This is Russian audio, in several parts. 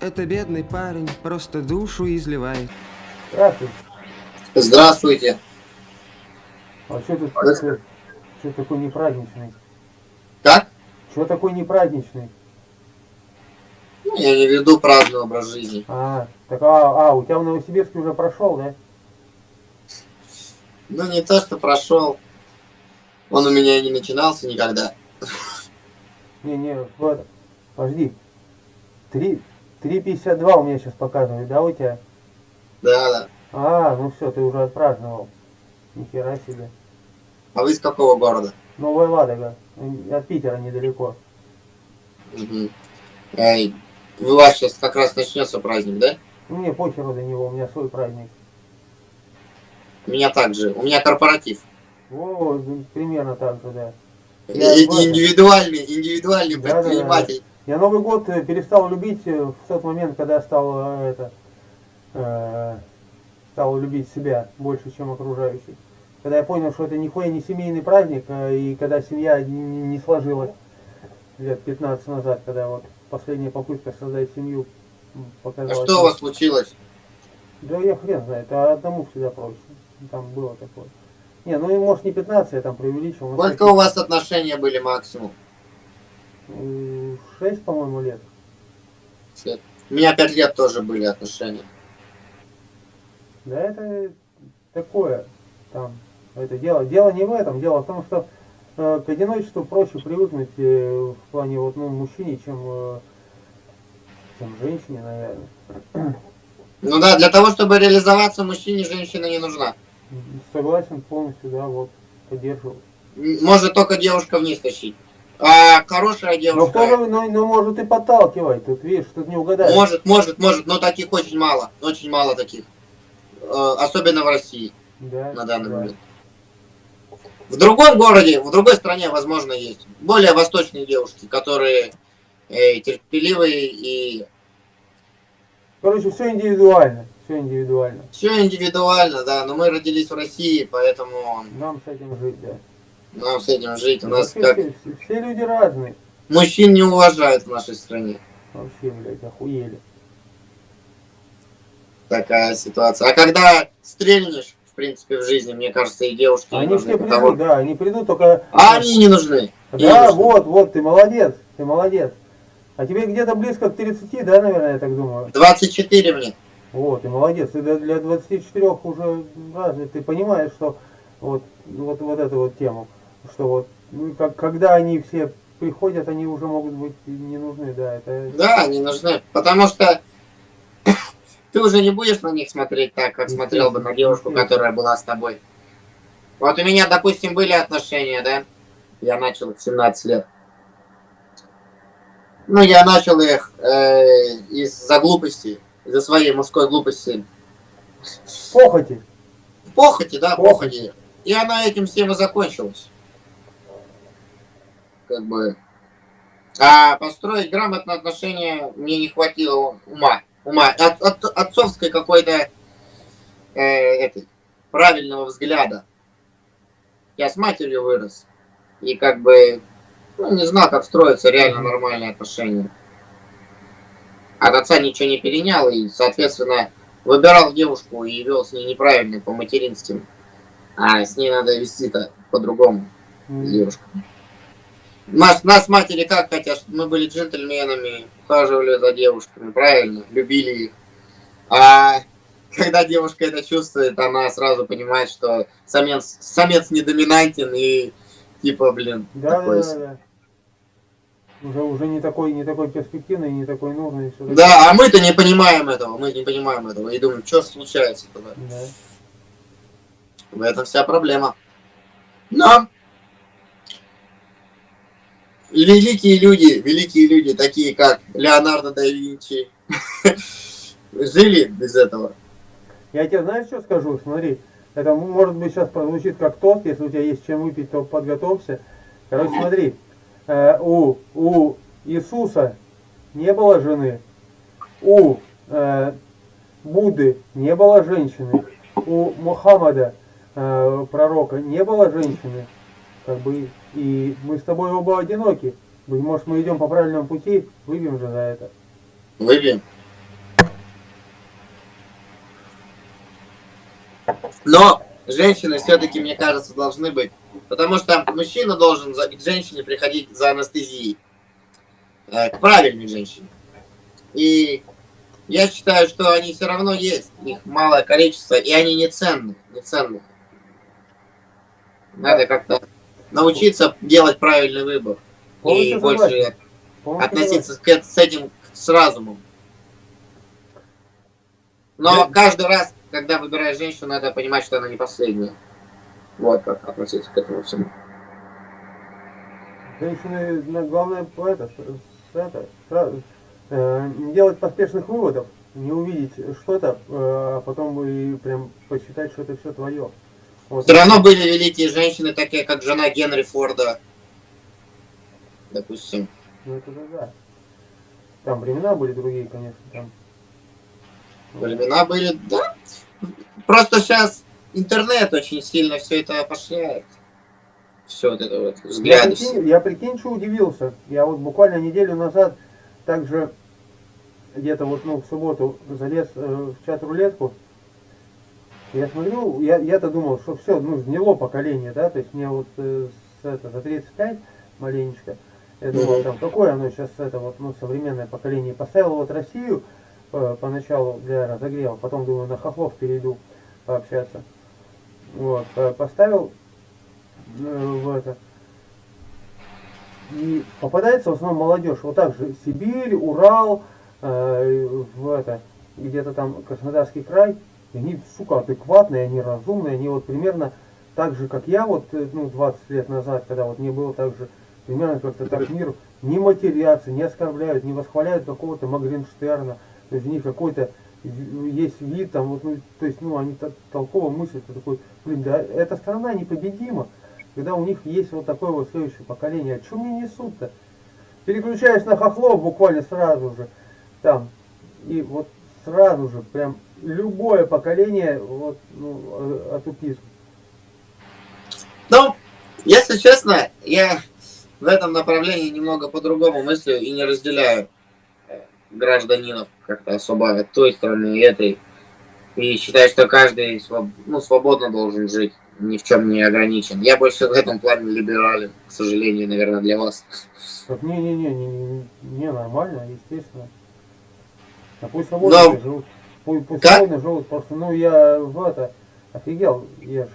Это бедный парень, просто душу изливает. Здравствуйте. Здравствуйте. А что тут А что, что такой непраздничный? Как? Что такой непраздничный? Ну, Я не веду праздный образ жизни. А, так а, а, у тебя в Новосибирске уже прошел, да? Ну, не то, что прошел. Он у меня и не начинался никогда. Не, не, вот, подожди. Три, 3,52 у меня сейчас показывает, да, у тебя? Да, да. А, ну все, ты уже отпраздновал. Нихера себе. А вы из какого города? Новая Ладога. М, От Питера недалеко. Мгм. Эй, у вас сейчас как раз начнется праздник, да? Ну, Мне похеру до него, у меня свой праздник. У меня также. У меня корпоратив. О, примерно так же, да. Я этом. Индивидуальный, индивидуальный Да, да, да. Я Новый год э, перестал любить э, в тот момент, когда стал э, это э, стал любить себя больше, чем окружающих. Когда я понял, что это нихуя не семейный праздник, и когда семья не, сложилась лет 15 назад, когда вот последняя попытка создать семью м, А показалась. что у вас случилось? Да я хрен знает, а одному всегда проще. Там было такое. Не, ну и может не 15, я там преувеличил. Сколько у вас отношения были максимум? 6, по-моему, лет. У меня пять лет тоже были отношения. Да это такое там это дело. Дело не в этом, дело в том, что э, к одиночеству проще привыкнуть э, в плане вот ну мужчине, чем, э, чем женщине, наверное. Ну да, для того, чтобы реализоваться, мужчине женщина не нужна. Согласен полностью, да, вот поддерживаю. Может только девушка вниз тащить. А хорошая девушка... же, ну, ну, может и подталкивать, тут видишь, тут не угадаешь. Может, может, может, но таких очень мало. Очень мало таких. Э, Особенно в России да, на данный да. момент. В другом городе, в другой стране, возможно, есть. Более восточные девушки, которые э, терпеливые и Короче, все индивидуально, все индивидуально. все индивидуально, да. Но мы родились в России, поэтому Нам с этим жить, да. Нам с этим жить. У нас как все, люди разные. мужчин не уважают в нашей стране. Вообще, блядь, охуели. Такая ситуация. А когда стрельнешь, в принципе, в жизни, мне кажется, и девушки не Они нужны, все потому- придут, да, они придут только... А они не нужны. Не Да, нужны. вот, вот, ты молодец, ты молодец. А тебе где-то близко к 30, да, наверное, я так думаю? 24 мне. Вот, ты молодец, ты для- для 24 уже развит, ты понимаешь, что вот, вот, вот эту вот тему, что вот, ну, как, когда они все приходят, они уже могут быть не нужны, да, это... Да, не нужны. Потому что ты уже не будешь на них смотреть так, как смотрел бы на девушку, которая была с тобой. Вот у меня, допустим, были отношения, да? Я начал их в 17 лет. Ну, я начал их э, из-за глупости, из-за своей мужской глупости. Похоти. Похоти, да, Похоти. похоти. И она этим всем и закончилась. Как бы. А построить грамотные отношения мне не хватило ума. Ума. От, от- отцовской какой-то э, этой, правильного взгляда. Я с матерью вырос. И как бы ну, не знал, как строятся реально нормальные отношения. От отца ничего не перенял и, соответственно, выбирал девушку и вел с ней неправильно, по материнским. А с ней надо вести-то по-другому, с М, девушкой. Нас, нас матери как хотят, мы были джентльменами, ухаживали за девушками, правильно, любили их. А когда девушка это чувствует, она сразу понимает, что самец, самец не доминантен и типа, блин, Да, да, такой да, да. Уже, уже не такой, не такой перспективный, не такой нужный. Да, а мы-то не понимаем этого, мы не понимаем этого и думаем, что случается тогда. Да. В этом вся проблема. Но великие люди, великие люди, такие как Леонардо да Винчи, жили без этого. Я тебе знаешь, что скажу? Смотри, это может быть сейчас прозвучит как тост, если у тебя есть чем выпить, то подготовься. Короче, смотри, э, у, у Иисуса не было жены, у э, Будды не было женщины, у Мухаммада, э, пророка, не было женщины. Как бы, и мы с тобой оба одиноки. Быть может, мы идем по правильному пути, выпьем же за это. Выпьем. Но женщины все-таки, мне кажется, должны быть. Потому что мужчина должен к женщине приходить за анестезией. Э, к правильной женщине. И я считаю, что они все равно есть. Их малое количество, и они не ценны. Не ценны. Надо как-то научиться делать правильный выбор. И Полностью больше согласен. Относиться к с этим с разумом. Но Да. каждый раз, когда выбираешь женщину, надо понимать, что она не последняя. Вот как относиться к этому всему. Женщины, на- главное, это, это, сразу, э, не делать поспешных выводов, не увидеть что-то, э, а потом и прям посчитать, что это все твое. Все равно были великие женщины, такие как жена Генри Форда. Допустим. Ну это да, да. Там времена были другие, конечно, там. Времена были, да. Просто сейчас интернет очень сильно все это опошляет. Все вот это вот, Я взгляды. все. прикинь, я прикинь, что удивился. Я вот буквально неделю назад также где-то вот ну в субботу залез э, в чат рулетку. Я смотрю, я, я-то думал, что все, ну, сгнило поколение, да, то есть мне вот э, с, это, за 35 маленечко. Я думал, там, какое оно сейчас, это вот, ну, современное поколение. Поставил вот Россию э, поначалу для разогрева, потом думаю, на хохлов перейду пообщаться. Вот, э, поставил э, в это. И попадается в основном молодежь. Вот так же Сибирь, Урал, э, в это, где-то там Краснодарский край. И они, сука, адекватные, они разумные, они вот примерно так же, как я, вот, э, ну, 20 лет назад, когда вот мне было так же, примерно как-то так мир не матерятся, не оскорбляют, не восхваляют какого-то Магринштерна. То есть у них какой-то есть вид там, вот, ну, то есть, ну, они так толково мыслят, ты такой, блин, да эта страна непобедима, когда у них есть вот такое вот следующее поколение. А что мне несут-то? Переключаюсь на хохлов буквально сразу же, там, и вот сразу же, прям, любое поколение, вот, ну, э, отупизм. Ну, если честно, я в этом направлении немного по-другому мыслю и не разделяю э, гражданинов как-то особо той страны и этой. И считаю, что каждый своб- ну, свободно должен жить, ни в чем не ограничен. Я больше в этом плане либерален, к сожалению, наверное, для вас. Не-не-не, не, не, не, нормально, естественно. А пусть свободно Но- живут. Пусть, живут. Просто, ну, я в это, офигел, я ж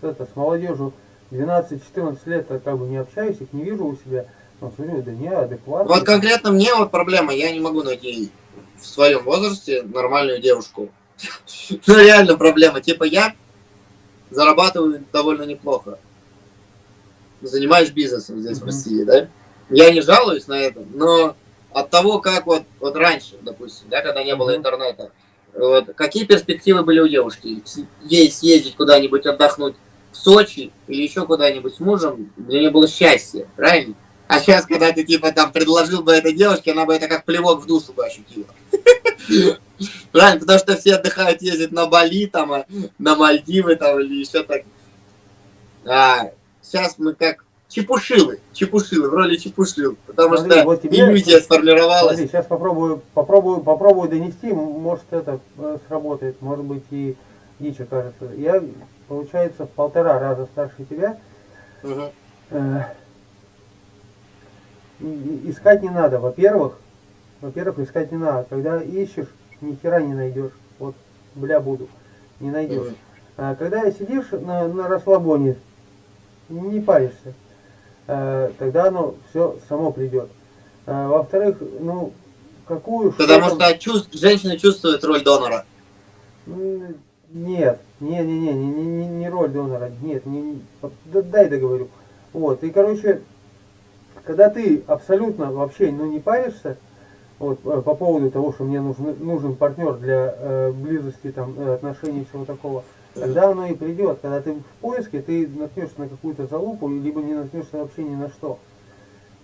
с, это, с молодежью 12-14 лет как бы не общаюсь, их не вижу у себя. Но смотрю, да не, адекватно. Вот конкретно мне вот проблема, я не могу найти в своем возрасте нормальную девушку. Ну реально проблема. Типа я зарабатываю довольно неплохо. Занимаюсь бизнесом здесь в. России, да? Я не жалуюсь на это, но от того, как вот, вот раньше, допустим, да, когда не было интернета, вот, какие перспективы были у девушки? Ей съездить куда-нибудь отдохнуть в Сочи или еще куда-нибудь с мужем, для нее было счастье, правильно? А сейчас, когда ты типа там предложил бы этой девушке, она бы это как плевок в душу бы ощутила. Правильно, потому что все отдыхают, ездят на Бали, там, а, на Мальдивы там или еще так. А сейчас мы как чепушилы, чепушилы, в роли чепушил, потому Смотри, что вот тебе- иллюзия сформировалась. Смотри, сейчас попробую, попробую, попробую донести, может это э, сработает, может быть и дичь окажется. Я, получается, в полтора раза старше тебя. Э, и- искать не надо. Во-первых, во-первых, искать не надо. Когда ищешь, ни хера не найдешь. Вот, бля, буду. Не найдешь. Мгм. А когда сидишь на, на расслабоне, не паришься, э, тогда оно все само придет. А, во-вторых, ну, какую... Потому что что чувств- женщины чувствуют роль донора. Нет, не, не, не, не, не, не, роль донора, нет, не, не- да- дай договорю. Вот, и короче, когда ты абсолютно вообще, ну, не паришься, вот, э, по поводу того, что мне нужен, нужен партнер для э, близости, там, э, отношений, всего такого, тогда оно и придет. Когда ты в поиске, ты наткнешься на какую-то залупу, либо не наткнешься вообще ни на что.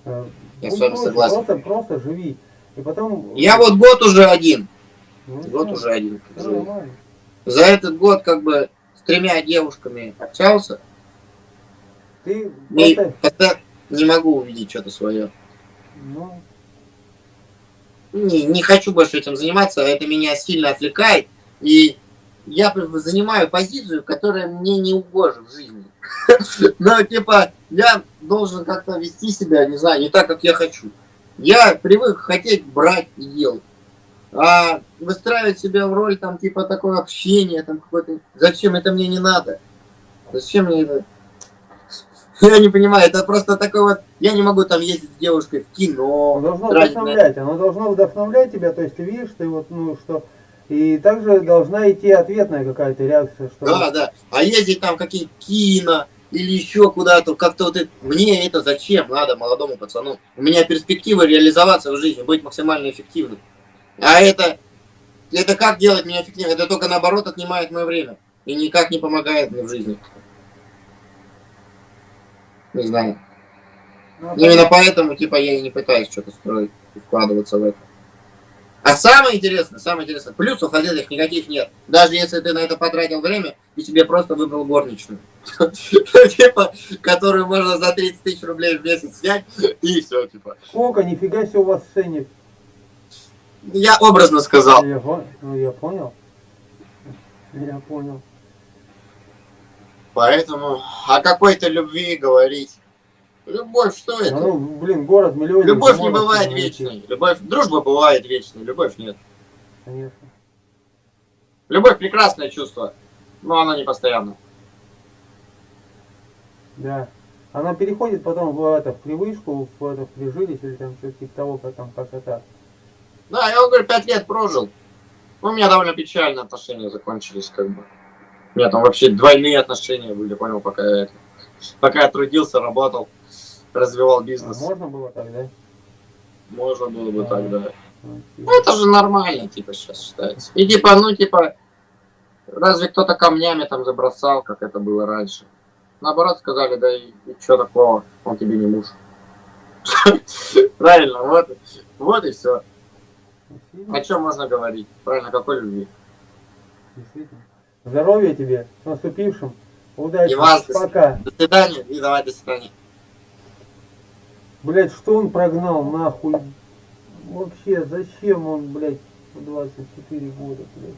Э, Я ну, с вами проще, согласен. Просто, просто живи. И потом... Я вот год уже один. Ну, Год уже один. нормально. За этот год как бы с тремя девушками общался. Ты И просто... не могу увидеть что-то свое. Ну, Не, не хочу больше этим заниматься, это меня сильно отвлекает. И я занимаю позицию, которая мне не угожа в жизни. Но, типа, я должен как-то вести себя, не знаю, не так, как я хочу. Я привык хотеть брать и делать. А выстраивать себя в роль, там, типа, такого общения, там, какой-то... Зачем это мне не надо? Зачем мне это? Я не понимаю, это просто такой вот... Я не могу там ездить с девушкой в кино. Оно должно тратить на вдохновлять, оно должно вдохновлять тебя, то есть ты видишь, ты вот, ну, что... И также должна идти ответная какая-то реакция, что... Да, да. А ездить там какие кино или еще куда-то, как-то вот это, мне это зачем надо молодому пацану? У меня перспектива реализоваться в жизни, быть максимально эффективным. А это, это как делать меня эффективным? Это только наоборот отнимает мое время и никак не помогает мне в жизни. Не знаю. Ну, Именно поэтому, типа, я и не пытаюсь что-то строить и вкладываться в это. А самое интересное, самое интересное, плюсов от этих никаких нет. Даже если ты на это потратил время, и себе просто выбрал горничную. Типа, которую можно за 30 тысяч рублей в месяц снять, и все, типа. Сколько, нифига себе у вас ценник. Я образно сказал. Ну, я понял. Я понял. Поэтому о какой-то любви говорить. Любовь, что это? ну, блин, город миллионник. Любовь не бывает вечной. Любовь, дружба бывает вечной, любовь нет. Конечно. Любовь прекрасное чувство, но оно не постоянно. Да. Она переходит потом в, это, в привычку, в, это, в прижились или там что-то типа того, как там, как это. Да, я вам говорю, пять лет прожил. Ну, У меня довольно печальные отношения закончились, как бы. У меня там вообще двойные отношения были, понял, пока я, это- пока я трудился, работал, развивал А бизнес. можно было так, да? Можно было бы так, да. Ну, Ну, это же нормально, типа, сейчас считается. И типа, ну, типа, разве кто-то камнями там забросал, как это было раньше? Наоборот, сказали, да и, что такого, он тебе не муж. Правильно, вот, вот и все. О чем можно говорить? Правильно, какой любви? действительно. Здоровья тебе, с наступившим. Удачи. И вас. Пока. До свидания и давай до свидания. Блять, что он прогнал нахуй? Вообще, зачем он, блядь, в 24 года, блядь?